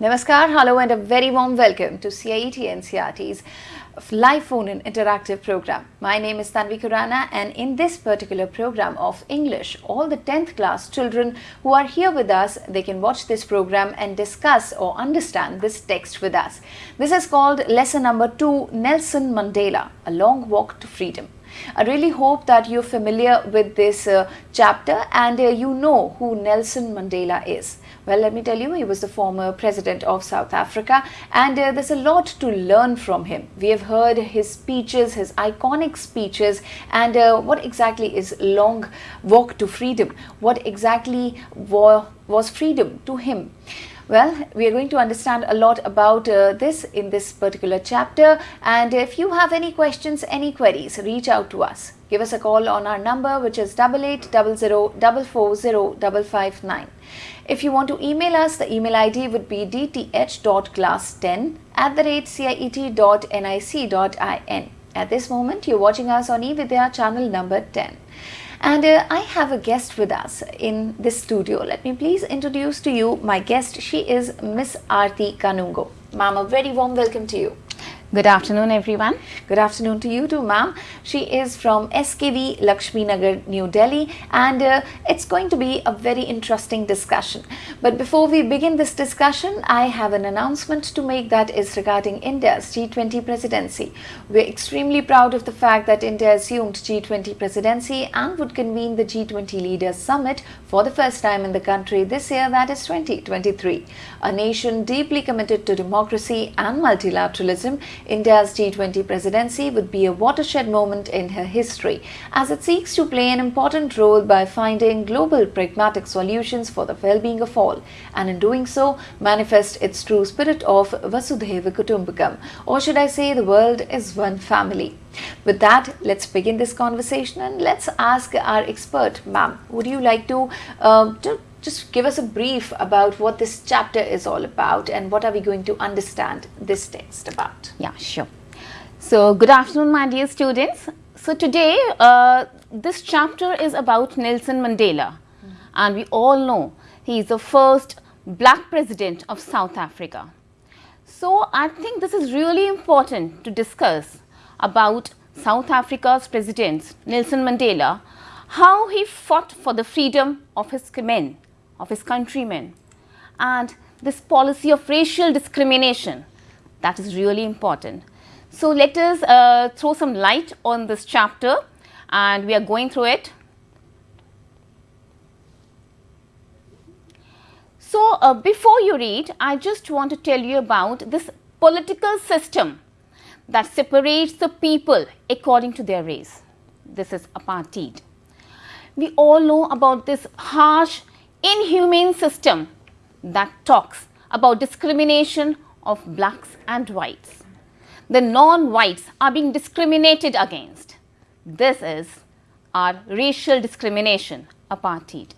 Namaskar, hello and a very warm welcome to CIET NCERT's live phone and interactive program. My name is Tanvi Khurana and in this particular program of English, all the 10th class children who are here with us, they can watch this program and discuss or understand this text with us. This is called lesson number 2, Nelson Mandela, A Long Walk to Freedom. I really hope that you're familiar with this uh, chapter and uh, you know who Nelson Mandela is. Well, let me tell you, he was the former president of South Africa and uh, there's a lot to learn from him. We have heard his speeches, his iconic speeches and uh, what exactly is long walk to freedom? What exactly was freedom to him? Well, we are going to understand a lot about uh, this in this particular chapter and if you have any questions, any queries, reach out to us. Give us a call on our number which is 8800 If you want to email us, the email ID would be dth.class10 at the rate ciet.nic.in. At this moment, you're watching us on eVidya channel number 10. And uh, I have a guest with us in this studio. Let me please introduce to you my guest. She is Miss Aarti Kanungo. Ma'am, a very warm welcome to you. Good afternoon, everyone. Good afternoon to you too, ma'am. She is from SKV Lakshmi Nagar, New Delhi, and uh, it's going to be a very interesting discussion. But before we begin this discussion, I have an announcement to make that is regarding India's G20 presidency. We're extremely proud of the fact that India assumed G20 presidency and would convene the G20 Leaders Summit for the first time in the country this year, that is 2023. A nation deeply committed to democracy and multilateralism India's G20 presidency would be a watershed moment in her history as it seeks to play an important role by finding global pragmatic solutions for the well-being of all and in doing so manifest its true spirit of Vasudhaiva Kutumbakam or should I say the world is one family. With that, let's begin this conversation and let's ask our expert, ma'am, would you like to, uh, to just give us a brief about what this chapter is all about and what are we going to understand this text about? Yeah, sure. So, good afternoon, my dear students. So, today uh, this chapter is about Nelson Mandela mm and we all know he is the first black president of South Africa. So, I think this is really important to discuss about South Africa's president Nelson Mandela, how he fought for the freedom of his men of his countrymen and this policy of racial discrimination that is really important. So, let us uh, throw some light on this chapter and we are going through it. So, uh, before you read, I just want to tell you about this political system that separates the people according to their race. This is apartheid. We all know about this harsh inhumane system that talks about discrimination of blacks and whites. The non-whites are being discriminated against. This is our racial discrimination, apartheid.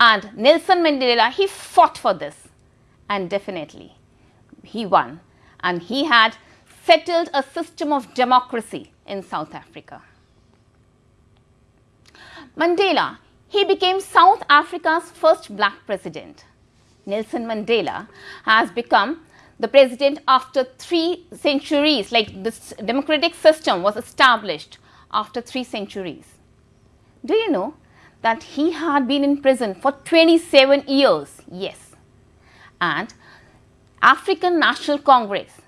And Nelson Mandela, he fought for this and definitely he won and he had settled a system of democracy in South Africa. Mandela, he became South Africa's first black president. Nelson Mandela has become the president after three centuries, like this democratic system was established after three centuries. Do you know that he had been in prison for 27 years? Yes. And African National Congress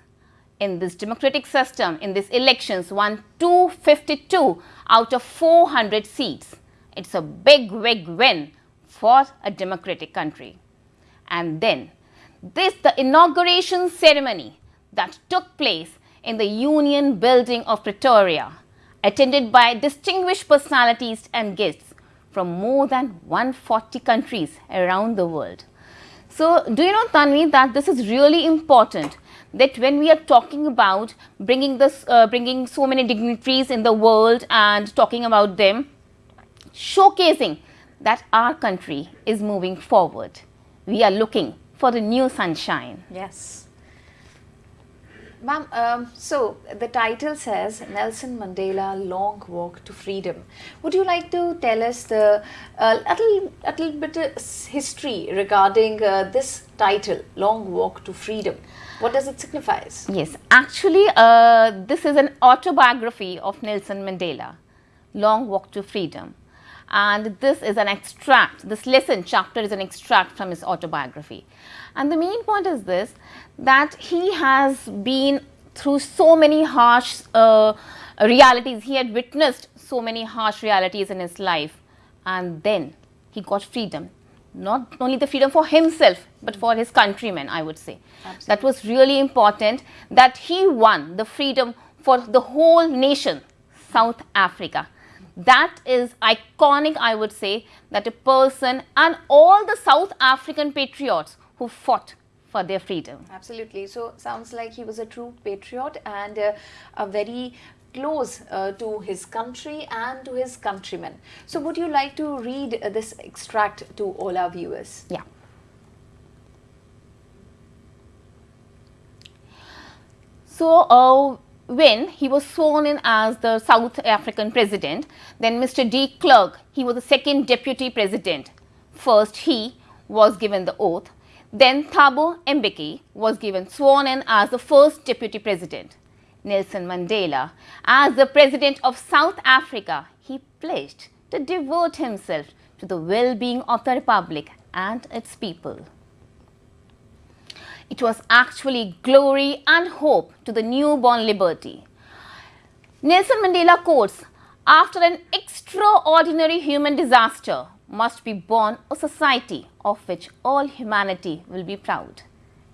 in this democratic system, in these elections, won 252 out of 400 seats. It's a big, big win for a democratic country. And then this, the inauguration ceremony that took place in the Union Building of Pretoria, attended by distinguished personalities and guests from more than 140 countries around the world. So, do you know Tanvi that this is really important that when we are talking about bringing this, uh, bringing so many dignitaries in the world and talking about them, showcasing that our country is moving forward. We are looking for the new sunshine. Yes. Ma'am, um, so the title says Nelson Mandela Long Walk to Freedom. Would you like to tell us the uh, little, little bit of history regarding uh, this title, Long Walk to Freedom? What does it signify? Yes, actually, uh, this is an autobiography of Nelson Mandela, Long Walk to Freedom. And this is an extract, this lesson chapter is an extract from his autobiography. And the main point is this that he has been through so many harsh uh, realities, he had witnessed so many harsh realities in his life, and then he got freedom. Not only the freedom for himself, but for his countrymen, I would say. Absolutely. That was really important that he won the freedom for the whole nation, South Africa. That is iconic, I would say, that a person and all the South African patriots who fought for their freedom. Absolutely. So, sounds like he was a true patriot and uh, a very close uh, to his country and to his countrymen. So, would you like to read uh, this extract to all our viewers? Yeah. So, uh, when he was sworn in as the South African president, then Mr. de Klerk, he was the second deputy president. First, he was given the oath then Thabo Mbeki was given sworn in as the first deputy president. Nelson Mandela, as the president of South Africa, he pledged to devote himself to the well-being of the republic and its people. It was actually glory and hope to the newborn liberty. Nelson Mandela quotes, after an extraordinary human disaster, must be born a society of which all humanity will be proud.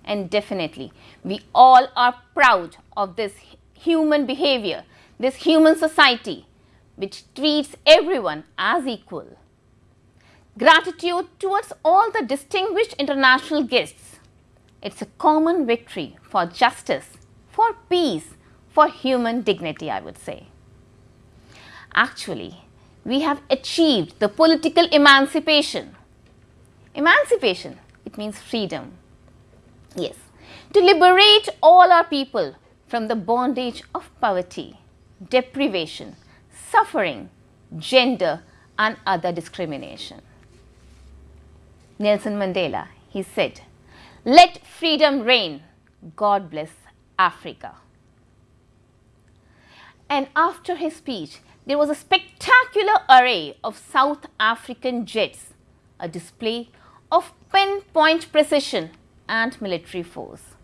And definitely, we all are proud of this human behavior, this human society which treats everyone as equal. Gratitude towards all the distinguished international guests. It's a common victory for justice, for peace, for human dignity, I would say. Actually, we have achieved the political emancipation. Emancipation, it means freedom. Yes, to liberate all our people from the bondage of poverty, deprivation, suffering, gender and other discrimination. Nelson Mandela, he said, let freedom reign, God bless Africa. And after his speech, there was a spectacular array of South African jets, a display of pinpoint precision and military force.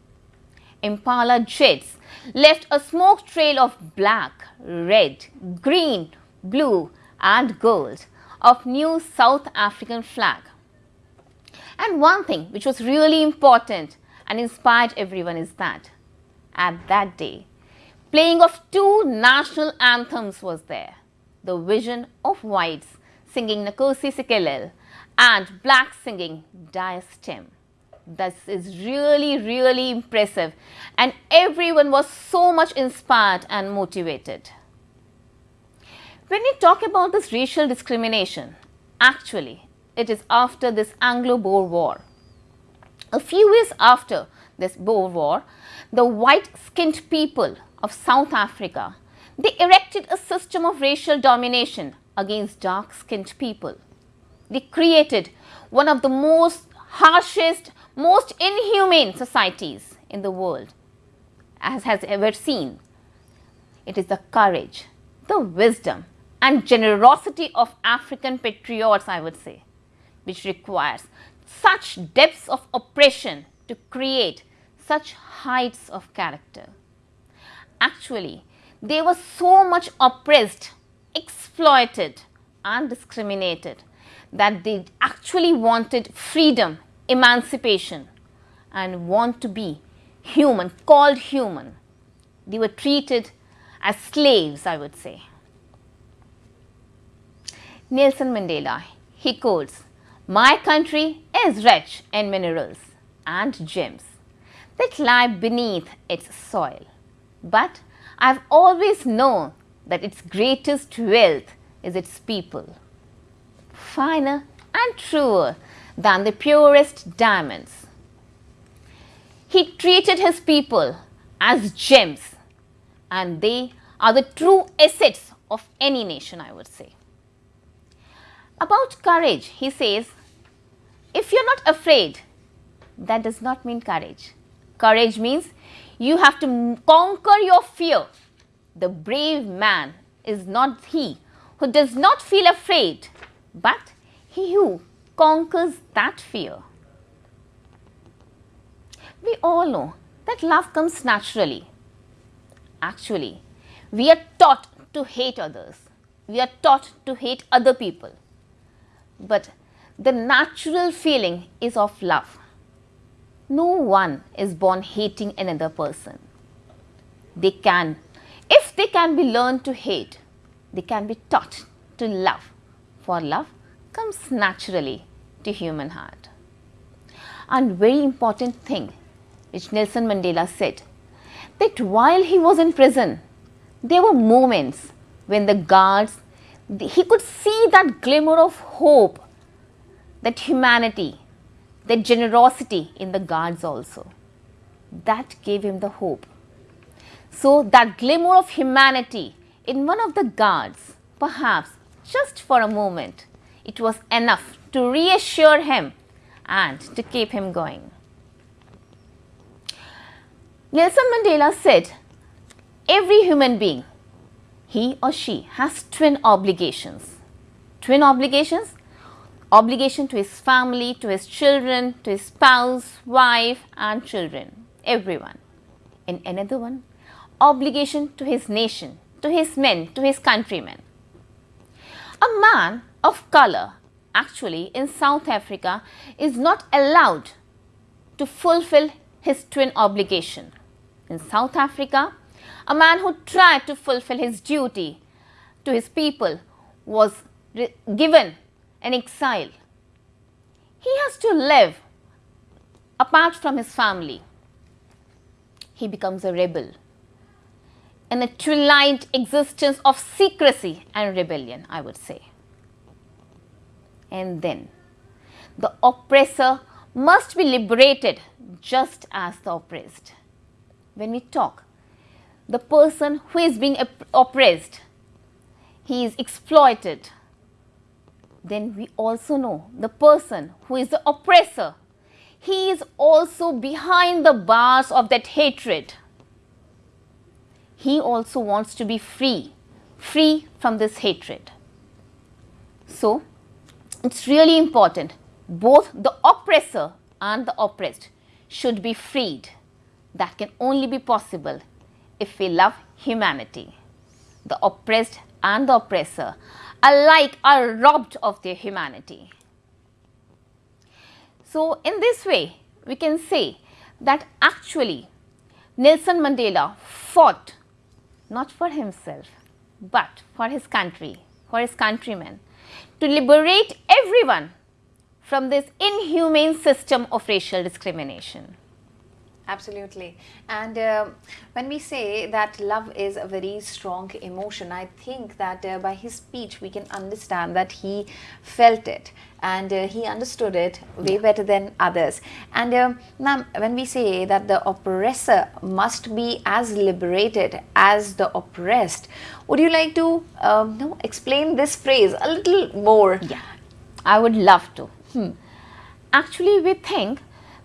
Impala jets left a smoke trail of black, red, green, blue and gold of new South African flag. And one thing which was really important and inspired everyone is that at that day playing of two national anthems was there. The vision of whites singing Nkosi Sikelel and blacks singing Die Stem. This is really, really impressive and everyone was so much inspired and motivated. When we talk about this racial discrimination, actually it is after this Anglo-Boer War. A few years after this Boer War, the white-skinned people of South Africa, they erected a system of racial domination against dark-skinned people. They created one of the most harshest, most inhumane societies in the world as has ever seen. It is the courage, the wisdom and generosity of African patriots, I would say, which requires such depths of oppression to create such heights of character actually they were so much oppressed, exploited and discriminated that they actually wanted freedom, emancipation and want to be human, called human. They were treated as slaves, I would say. Nelson Mandela, he quotes, My country is rich in minerals and gems that lie beneath its soil. But I've always known that its greatest wealth is its people, finer and truer than the purest diamonds. He treated his people as gems and they are the true assets of any nation, I would say. About courage, he says, if you're not afraid, that does not mean courage. Courage means you have to conquer your fear. The brave man is not he who does not feel afraid, but he who conquers that fear. We all know that love comes naturally. Actually, we are taught to hate others. We are taught to hate other people. But the natural feeling is of love. No one is born hating another person. They can, if they can be learned to hate, they can be taught to love. For love comes naturally to human heart. And very important thing which Nelson Mandela said that while he was in prison, there were moments when the guards, he could see that glimmer of hope, that humanity, that generosity in the guards also. That gave him the hope. So, that glimmer of humanity in one of the guards, perhaps just for a moment, it was enough to reassure him and to keep him going. Nelson Mandela said, every human being, he or she has twin obligations. Twin obligations? Obligation to his family, to his children, to his spouse, wife and children, everyone. And another one, obligation to his nation, to his men, to his countrymen. A man of color actually in South Africa is not allowed to fulfill his twin obligation. In South Africa, a man who tried to fulfill his duty to his people was given an exile. He has to live apart from his family. He becomes a rebel in a twilight existence of secrecy and rebellion, I would say. And then the oppressor must be liberated just as the oppressed when we talk, the person who is being oppressed, he is exploited. Then we also know the person who is the oppressor, he is also behind the bars of that hatred. He also wants to be free, free from this hatred. So, it's really important both the oppressor and the oppressed should be freed that can only be possible if we love humanity. The oppressed and the oppressor alike are robbed of their humanity. So, in this way, we can say that actually Nelson Mandela fought not for himself, but for his country, for his countrymen, to liberate everyone from this inhumane system of racial discrimination. Absolutely. And uh, when we say that love is a very strong emotion, I think that uh, by his speech we can understand that he felt it and uh, he understood it way better than others. And uh, ma'am, when we say that the oppressor must be as liberated as the oppressed, would you like to um, no, explain this phrase a little more? Yeah, I would love to. Hmm. Actually, we think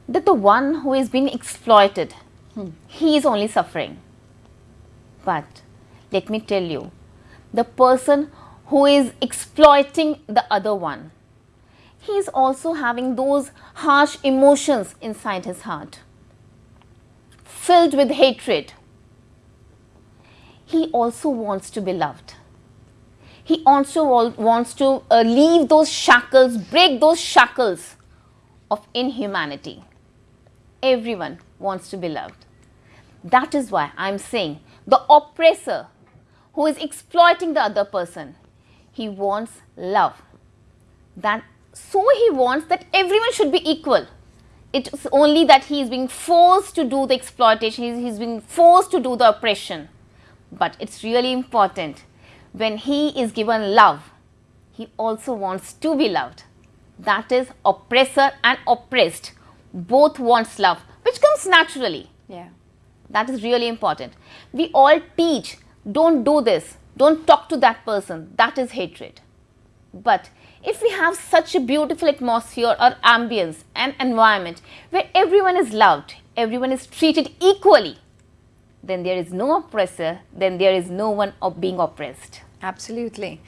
that the one who is being exploited, hmm. he is only suffering. But let me tell you, the person who is exploiting the other one, he is also having those harsh emotions inside his heart, filled with hatred. He also wants to be loved. He also wants to uh, leave those shackles, break those shackles of inhumanity everyone wants to be loved. That is why I am saying the oppressor who is exploiting the other person, he wants love. That so he wants that everyone should be equal. It's only that he is being forced to do the exploitation, he's, he's being forced to do the oppression. But it's really important when he is given love, he also wants to be loved. That is oppressor and oppressed both wants love, which comes naturally. Yeah. That is really important. We all teach, don't do this, don't talk to that person, that is hatred. But if we have such a beautiful atmosphere or ambience and environment where everyone is loved, everyone is treated equally, then there is no oppressor, then there is no one being oppressed. Absolutely.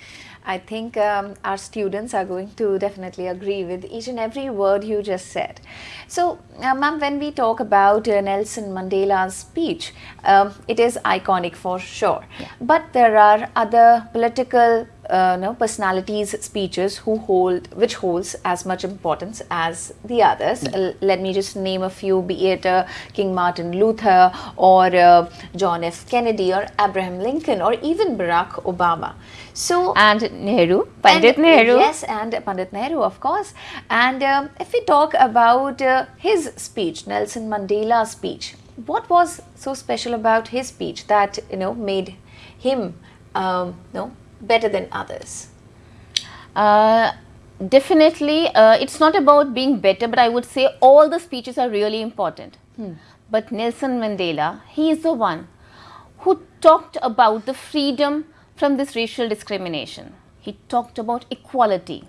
I think um, our students are going to definitely agree with each and every word you just said. So, uh, ma'am, when we talk about uh, Nelson Mandela's speech, um, it is iconic for sure. Yeah. But there are other political uh, no, personalities speeches who hold which holds as much importance as the others. Uh, let me just name a few be it uh, king martin luther or uh, john f. Kennedy or abraham lincoln or even barack obama. So and nehru pandit and, nehru. yes and pandit nehru of course. And um, if we talk about uh, his speech nelson mandela's speech what was so special about his speech that you know made him um, no better than others? Uh, definitely, uh, it's not about being better, but I would say all the speeches are really important. Hmm. But Nelson Mandela, he is the one who talked about the freedom from this racial discrimination. He talked about equality.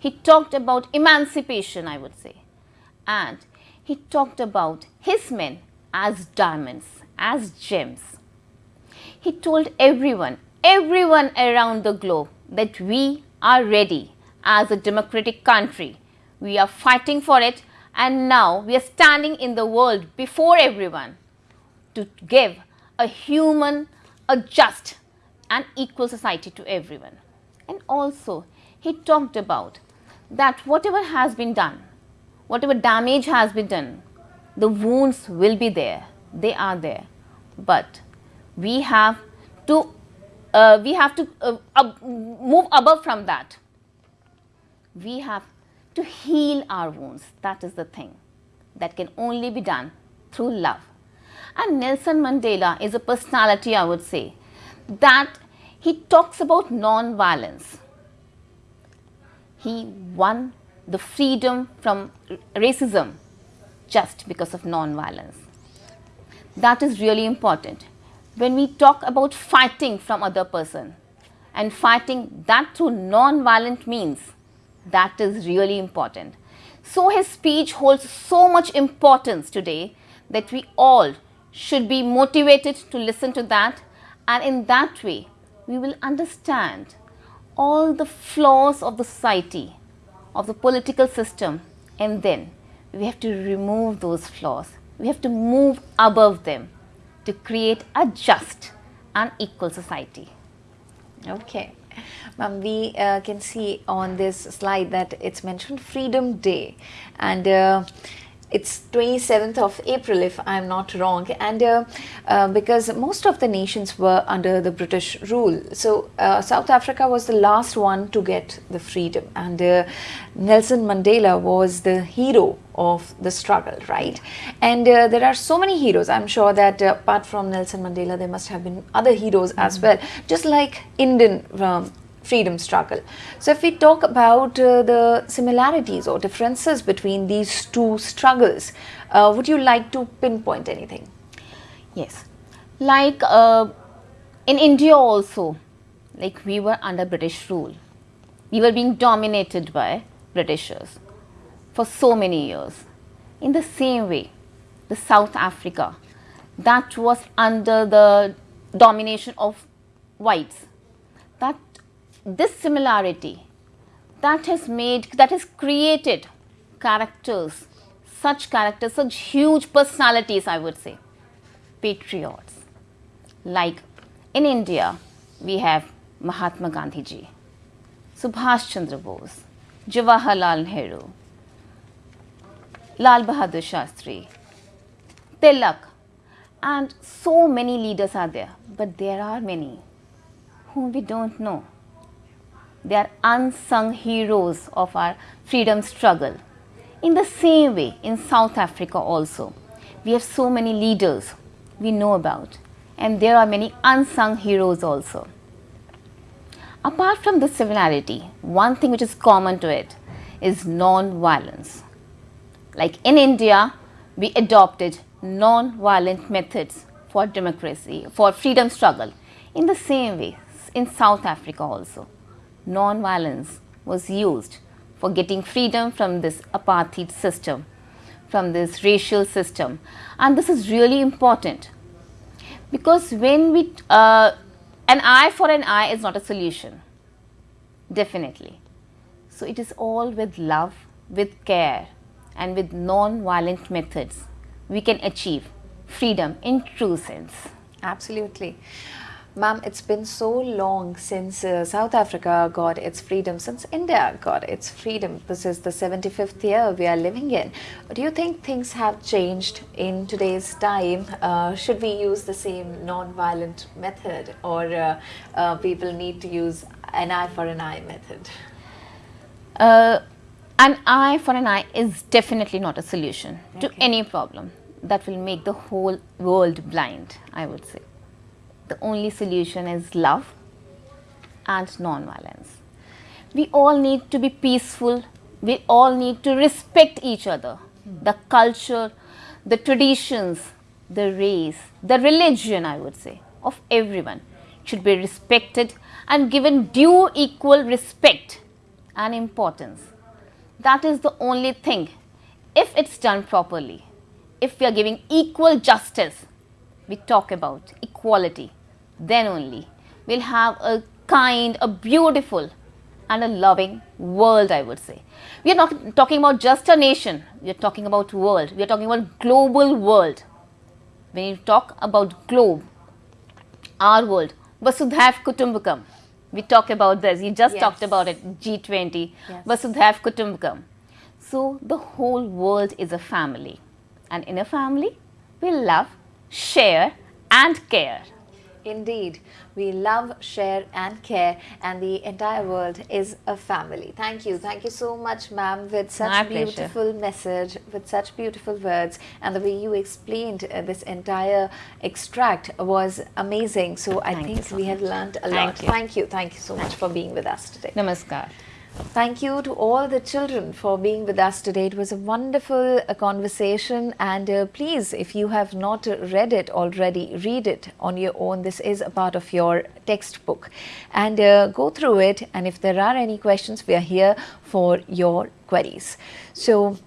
He talked about emancipation, I would say. And he talked about his men as diamonds, as gems. He told everyone, everyone around the globe that we are ready as a democratic country. We are fighting for it and now we are standing in the world before everyone to give a human, a just and equal society to everyone. And also he talked about that whatever has been done, whatever damage has been done, the wounds will be there, they are there. But we have to uh, we have to uh, up, move above from that. We have to heal our wounds. That is the thing that can only be done through love. And Nelson Mandela is a personality, I would say, that he talks about non-violence. He won the freedom from racism just because of non-violence. That is really important when we talk about fighting from other person and fighting that through non-violent means, that is really important. So his speech holds so much importance today that we all should be motivated to listen to that and in that way we will understand all the flaws of the society, of the political system and then we have to remove those flaws. We have to move above them to create a just and equal society. Okay. Ma'am, we uh, can see on this slide that it's mentioned Freedom Day and uh, it's 27th of April if I'm not wrong and uh, uh, because most of the nations were under the British rule so uh, South Africa was the last one to get the freedom and uh, Nelson Mandela was the hero of the struggle right and uh, there are so many heroes I'm sure that uh, apart from Nelson Mandela there must have been other heroes mm -hmm. as well just like Indian um, freedom struggle. So if we talk about uh, the similarities or differences between these two struggles, uh, would you like to pinpoint anything? Yes, like uh, in India also, like we were under British rule. We were being dominated by Britishers for so many years. In the same way, the South Africa, that was under the domination of whites, that this similarity that has made, that has created characters, such characters, such huge personalities I would say, patriots. Like in India, we have Mahatma Gandhi ji, Subhash Chandra Bose, Jawaharlal Nehru, Lal Bahadur Shastri, Tilak and so many leaders are there but there are many whom we don't know they are unsung heroes of our freedom struggle. In the same way, in South Africa also, we have so many leaders we know about and there are many unsung heroes also. Apart from this similarity, one thing which is common to it is non-violence. Like in India, we adopted non-violent methods for democracy, for freedom struggle. In the same way, in South Africa also, non-violence was used for getting freedom from this apartheid system, from this racial system. And this is really important because when we, uh, an eye for an eye is not a solution, definitely. So it is all with love, with care and with non-violent methods we can achieve freedom in true sense. Absolutely. Ma'am, it's been so long since uh, South Africa got its freedom, since India got its freedom. This is the 75th year we are living in. Do you think things have changed in today's time? Uh, should we use the same non-violent method or uh, uh people need to use an eye for an eye method? An eye for an eye is definitely not a solution okay. to any problem that will make the whole world blind, I would say. The only solution is love and non-violence. We all need to be peaceful. We all need to respect each other. Mm. The culture, the traditions, the race, the religion, I would say, of everyone should be respected and given due equal respect and importance. That is the only thing. If it's done properly, if we are giving equal justice, we talk about equality, then only we'll have a kind, a beautiful and a loving world, I would say. We are not talking about just a nation, we are talking about world, we are talking about global world. When you talk about globe, our world, Vasudhaiv Kutumbakam, we talk about this, you just yes. talked about it, G20, yes. Vasudhaiv Kutumbakam. So the whole world is a family and in a family, we love, share and care. Indeed, we love, share and care and the entire world is a family. Thank you. Thank you so much ma'am with such My beautiful pleasure. message, with such beautiful words and the way you explained uh, this entire extract was amazing. So I think so we much. have learned a lot. Thank you. Thank you. Thank you so much for being with us today. Namaskar. Thank you to all the children for being with us today. It was a wonderful uh, conversation and uh, please if you have not read it already, read it on your own. This is a part of your textbook and uh, go through it and if there are any questions we are here for your queries. So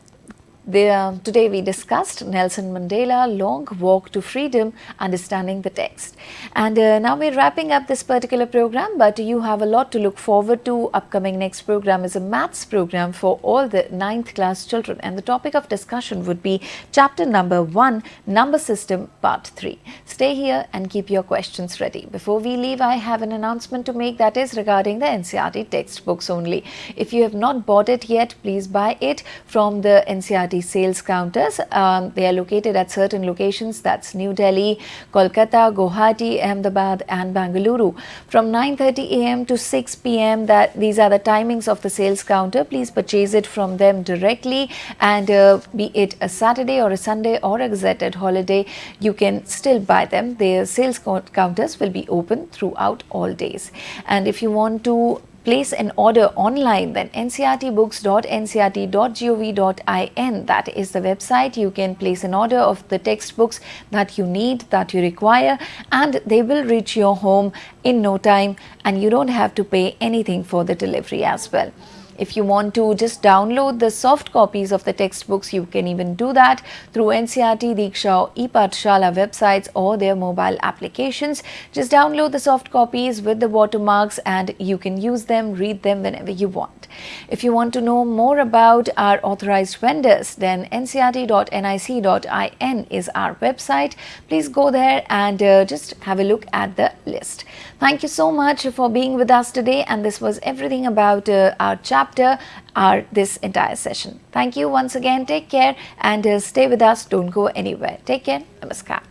the, today we discussed Nelson Mandela, Long Walk to Freedom, Understanding the Text. And uh, now we're wrapping up this particular program, but you have a lot to look forward to. Upcoming next program is a maths program for all the ninth class children. And the topic of discussion would be chapter number 1, Number System, part 3. Stay here and keep your questions ready. Before we leave, I have an announcement to make that is regarding the NCERT textbooks only. If you have not bought it yet, please buy it from the NCERT sales counters. Um, they are located at certain locations that's New Delhi, Kolkata, Guwahati, Ahmedabad and Bangalore. From 9.30 am to 6 pm that these are the timings of the sales counter. Please purchase it from them directly and uh, be it a Saturday or a Sunday or a gazetted holiday, you can still buy them. Their sales counters will be open throughout all days. And if you want to place an order online then ncertbooks.ncert.gov.in that is the website. You can place an order of the textbooks that you need that you require and they will reach your home in no time and you don't have to pay anything for the delivery as well if you want to just download the soft copies of the textbooks, you can even do that through NCERT, Diksha, ePathshala websites or their mobile applications. Just download the soft copies with the watermarks and you can use them, read them whenever you want. If you want to know more about our authorized vendors, then ncert.nic.in is our website. Please go there and uh, just have a look at the list. Thank you so much for being with us today and this was everything about uh, our chapter, our this entire session. Thank you once again. Take care and uh, stay with us. Don't go anywhere. Take care. Namaskar.